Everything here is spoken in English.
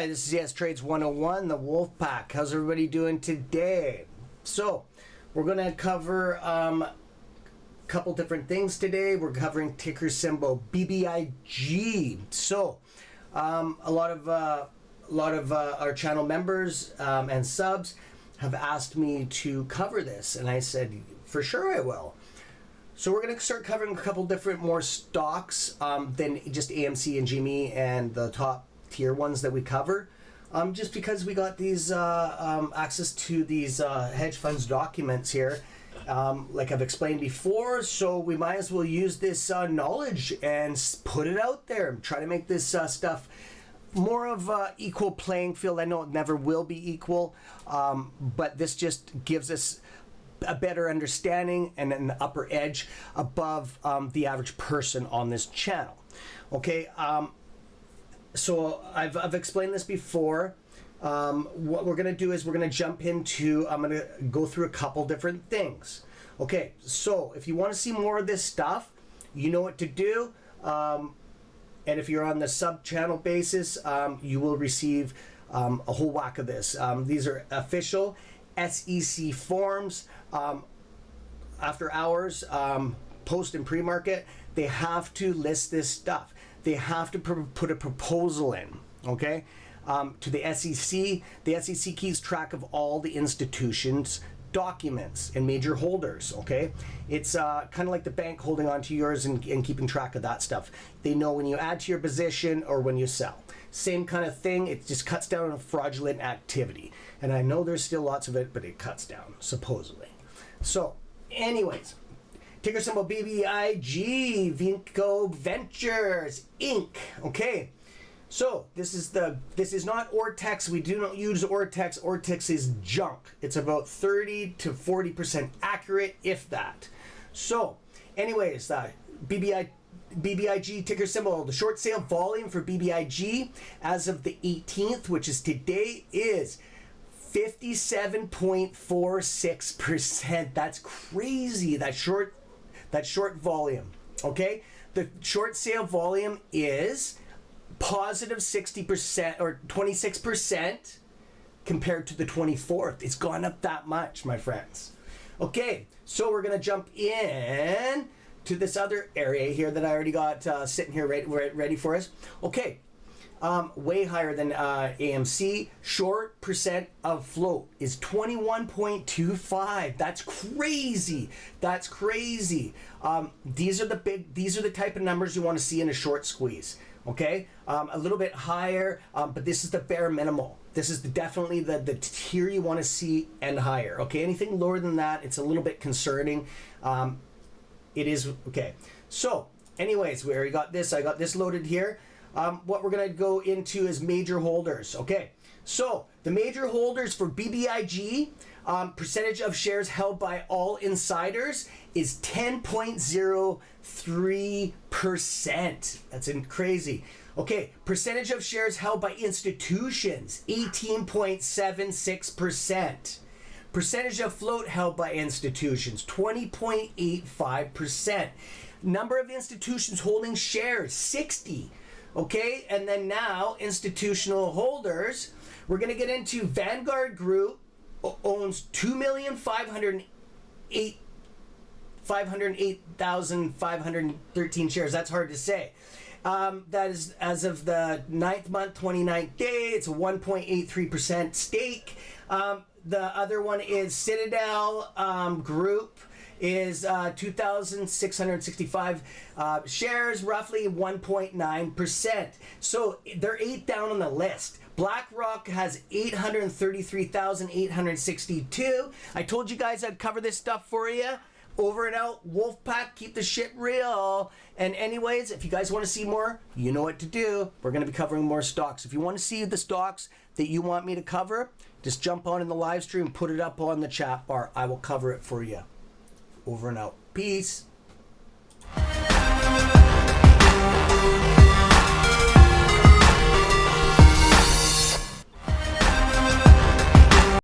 Hi, this is Yes Trades 101, the Wolf Pack. How's everybody doing today? So, we're going to cover um, a couple different things today. We're covering ticker symbol BBIG. So, um, a lot of uh, a lot of uh, our channel members um, and subs have asked me to cover this, and I said for sure I will. So we're going to start covering a couple different more stocks um, than just AMC and GME and the top tier ones that we cover. Um, just because we got these uh, um, access to these uh, hedge funds documents here, um, like I've explained before, so we might as well use this uh, knowledge and put it out there. And try to make this uh, stuff more of a equal playing field. I know it never will be equal, um, but this just gives us a better understanding and an upper edge above um, the average person on this channel. Okay, um, so I've, I've explained this before. Um, what we're going to do is we're going to jump into, I'm going to go through a couple different things. Okay, so if you want to see more of this stuff, you know what to do. Um, and if you're on the sub channel basis, um, you will receive um, a whole whack of this. Um, these are official SEC forms. Um, after hours, post and pre-market, they have to list this stuff they have to put a proposal in, okay, um, to the SEC. The SEC keeps track of all the institutions documents and major holders okay? It's uh, kind of like the bank holding on to yours and, and keeping track of that stuff. They know when you add to your position or when you sell. Same kind of thing it just cuts down on fraudulent activity. And i know there's still lots of it but it cuts down supposedly. So anyways Ticker symbol BBIG, Vinco Ventures Inc. Okay, so this is the this is not Ortex. We do not use Ortex. Ortex is junk. It's about 30 to 40 percent accurate, if that. So, anyways, uh, BBI. BBIG ticker symbol. The short sale volume for BBIG as of the 18th, which is today, is 57.46%. That's crazy. That short that short volume. Okay, the short sale volume is positive 60% or 26% compared to the 24th. It's gone up that much, my friends. Okay, so we're gonna jump in to this other area here that I already got uh, sitting here ready, ready for us. Okay, um, way higher than uh, AMC. Short percent of float is 21.25. That's crazy. That's crazy. Um, these are the big. These are the type of numbers you want to see in a short squeeze. Okay, um, a little bit higher, um, but this is the bare minimal. This is the, definitely the the tier you want to see and higher. Okay, anything lower than that, it's a little bit concerning. Um, it is okay. So, anyways, we already got this. I got this loaded here um, what we're going to go into is major holders. Okay, so the major holders for BBIG, um, percentage of shares held by all insiders is 10.03%. That's crazy. Okay, percentage of shares held by institutions, 18.76%. Percentage of float held by institutions, 20.85%. Number of institutions holding shares, 60. Okay, and then now institutional holders, we're going to get into Vanguard Group owns 2,508 508,513 shares. That's hard to say. Um, that is as of the ninth month, 29th day. It's a 1.83% stake. Um, the other one is Citadel um, Group is uh, 2,665 uh, shares, roughly 1.9%. So they're eight down on the list. BlackRock has 833,862. I told you guys I'd cover this stuff for you. Over and out, Wolfpack, keep the shit real. And anyways, if you guys want to see more, you know what to do. We're going to be covering more stocks. If you want to see the stocks that you want me to cover, just jump on in the live stream, put it up on the chat bar. I will cover it for you. Over and out. Peace.